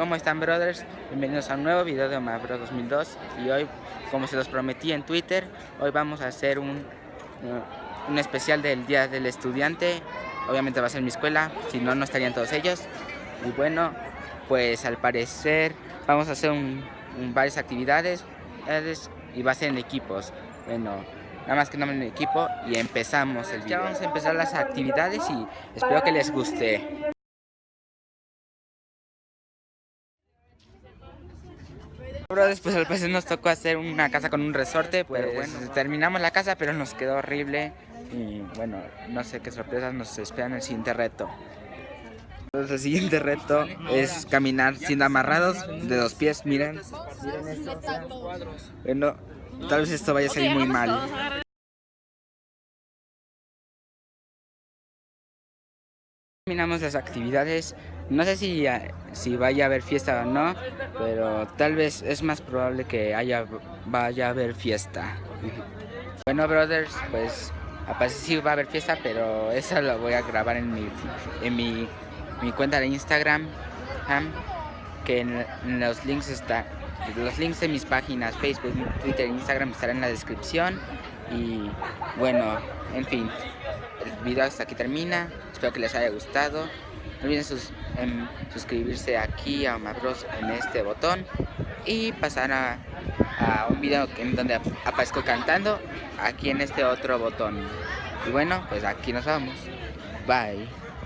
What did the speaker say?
¿Cómo están brothers? Bienvenidos a un nuevo video de Omabro 2002 y hoy, como se los prometí en Twitter, hoy vamos a hacer un, un especial del Día del Estudiante. Obviamente va a ser mi escuela, si no, no estarían todos ellos. Y bueno, pues al parecer vamos a hacer un, varias actividades y va a ser en equipos. Bueno, nada más que no en equipo y empezamos el video. Ya vamos a empezar las actividades y espero que les guste Después al parecer nos tocó hacer una casa con un resorte, pues bueno, terminamos la casa pero nos quedó horrible y bueno, no sé qué sorpresas nos esperan en el siguiente reto. el siguiente reto es caminar sin amarrados de dos pies, miren. Bueno, tal vez esto vaya a salir muy mal. Terminamos las actividades, no sé si, si vaya a haber fiesta o no, pero tal vez es más probable que haya, vaya a haber fiesta. Bueno, brothers, pues aparece sí va a haber fiesta, pero eso lo voy a grabar en mi, en mi, mi cuenta de Instagram, que en, los links está, los links de mis páginas, Facebook, Twitter, Instagram estarán en la descripción. Y bueno, en fin, el video hasta aquí termina. Espero que les haya gustado. No olviden em, suscribirse aquí a Omabros en este botón y pasar a, un video en donde aparezco cantando aquí en este otro botón. Y bueno, pues aquí nos vamos. Bye.